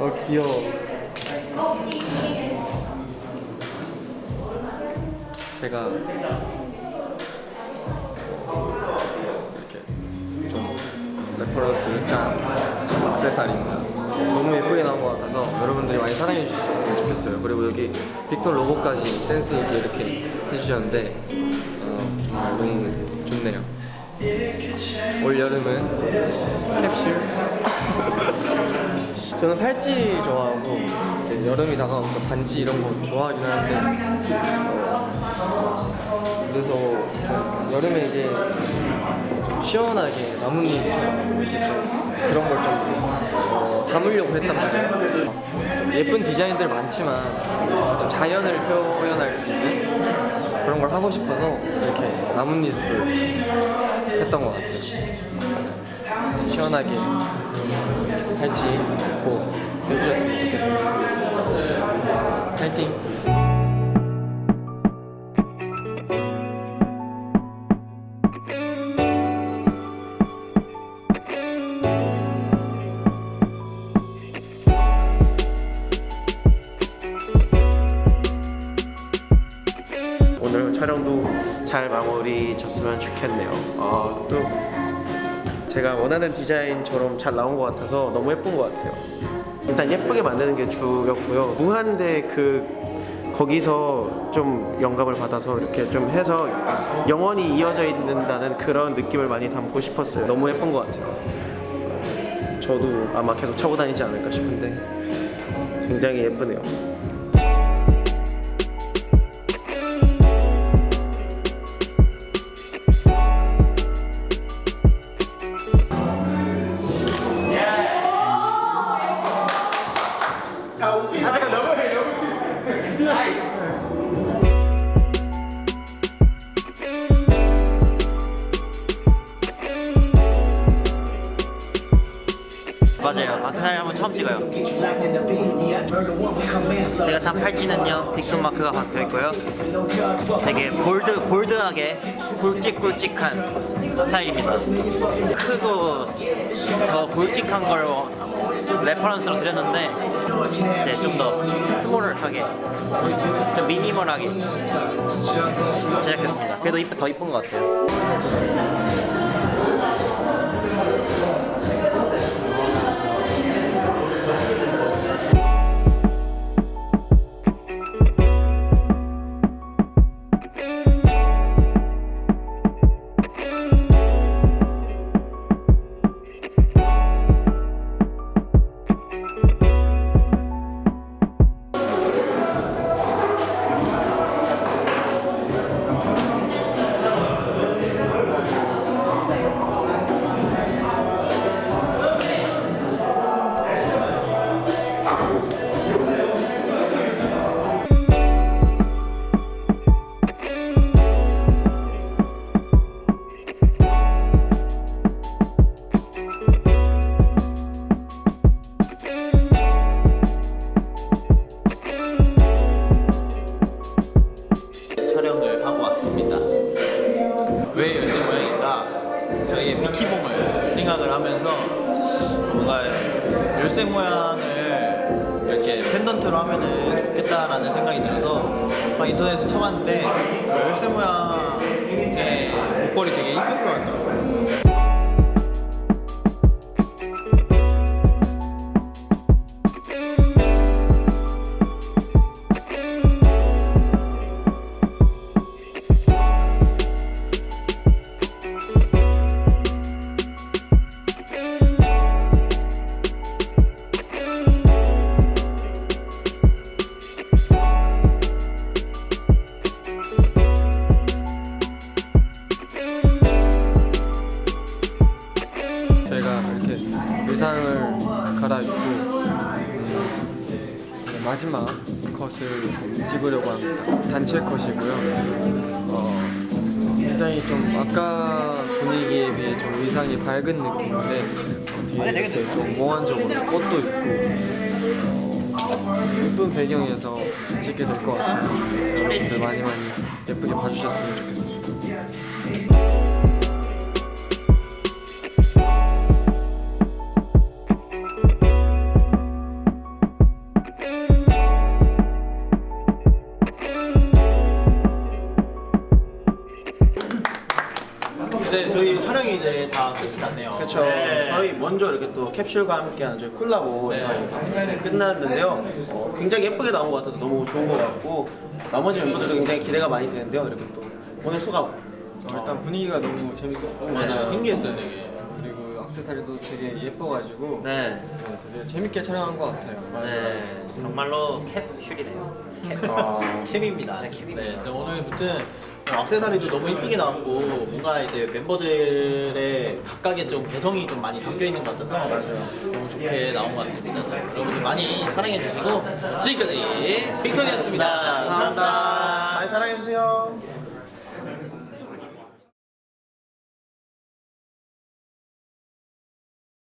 어 귀여워. 제가 이렇게 좀 reference 짠 액세서리입니다. 너무 예쁘게 나온 것 같아서 여러분들이 많이 사랑해 주셨으면 좋겠어요. 그리고 여기 빅톤 로고까지 센스 있게 이렇게 해주셨는데 어, 정말 너무 좋네요. 올 여름은 캡슐 저는 팔찌 좋아하고 이제 여름이 다가오니까 반지 이런 거 좋아하긴 하는데 어, 그래서 좀 여름에 이제 좀 시원하게 나뭇잎처럼 그런 걸좀 어, 담으려고 했단 말이에요. 좀 예쁜 디자인들 많지만 좀 자연을 표현할 수 있는 그런 걸 하고 싶어서 이렇게 나뭇잎을 했던 것 같아요 시원하게 팔찌 꼭 해주셨으면 좋겠습니다. 파이팅! 촬영도 잘 마무리 졌으면 좋겠네요. 아, 또 제가 원하는 디자인처럼 잘 나온 것 같아서 너무 예쁜 것 같아요. 일단 예쁘게 만드는 게 주였고요. 무한대 그 거기서 좀 영감을 받아서 이렇게 좀 해서 영원히 이어져 있는다는 그런 느낌을 많이 담고 싶었어요. 너무 예쁜 것 같아요. 저도 아마 계속 차고 다니지 않을까 싶은데 굉장히 예쁘네요. 맞아요. 마크사를 한번 처음 찍어요. 제가 찬 팔찌는요, 빅톤 마크가 박혀 있고요. 되게 bold, bold하게 굵직굵직한 스타일입니다. 크고 더 굵직한 걸 reference로 드렸는데 이제 좀 더 small하게, 좀 미니멀하게 제작했습니다. 그래도 더 이쁜 것 같아요. 왜 열쇠 모양인가? 저희의 미키봉을 생각을 하면서 뭔가 열쇠 모양을 이렇게 펜던트로 하면은 좋겠다라는 생각이 들어서 막 인터넷에서 쳐봤는데 열쇠 모양의 목걸이 되게 이쁠 것 같더라고요. 의상을 갈아입고 음, 마지막 컷을 찍으려고 합니다. 단체 컷이고요. 어, 굉장히 좀 아까 분위기에 비해 좀 의상이 밝은 느낌인데 어, 뒤에 이렇게 좀 몽환적으로 꽃도 있고 어, 예쁜 배경에서 찍게 될 것 같아요. 여러분들 많이 많이 예쁘게 봐주셨으면 좋겠습니다. 그렇죠. 네. 저희 먼저 이렇게 또 캡슐과 함께하는 저희 콜라보 네. 저희 끝났는데요. 어, 굉장히 예쁘게 나온 것 같아서 너무 좋은 것 같고 나머지 멤버들도 굉장히 기대가 많이 되는데요. 이렇게 또 오늘 소감. 어, 일단 분위기가 너무 재밌었고 맞아요. 신기했어요, 되게. 그리고 악세사리도 되게 예뻐가지고 네. 네, 되게 재밌게 촬영한 것 같아요. 네. 정말로 캡슐이네요. 아, 캡입니다. 네, 캡입니다. 네, 오늘 붙은 악세사리도 너무 이쁘게 나왔고 뭔가 이제 멤버들의 각각의 좀 개성이 좀 많이 담겨 있는 것 같아서 너무 좋게 나온 것 같습니다. 여러분들 많이 사랑해 주시고 지금까지 빅톤이었습니다. 감사합니다. 많이 사랑해 주세요.